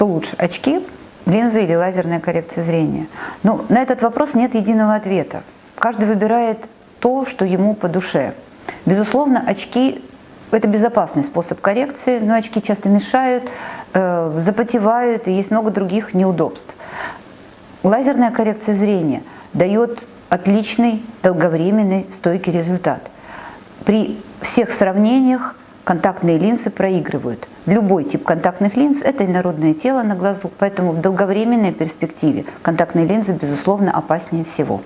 Что лучше, очки, линзы или лазерная коррекция зрения? Ну, на этот вопрос нет единого ответа. Каждый выбирает то, что ему по душе. Безусловно, очки – это безопасный способ коррекции, но очки часто мешают, э, запотевают, и есть много других неудобств. Лазерная коррекция зрения дает отличный, долговременный, стойкий результат. При всех сравнениях контактные линзы проигрывают. Любой тип контактных линз – это инородное тело на глазу, поэтому в долговременной перспективе контактные линзы, безусловно, опаснее всего.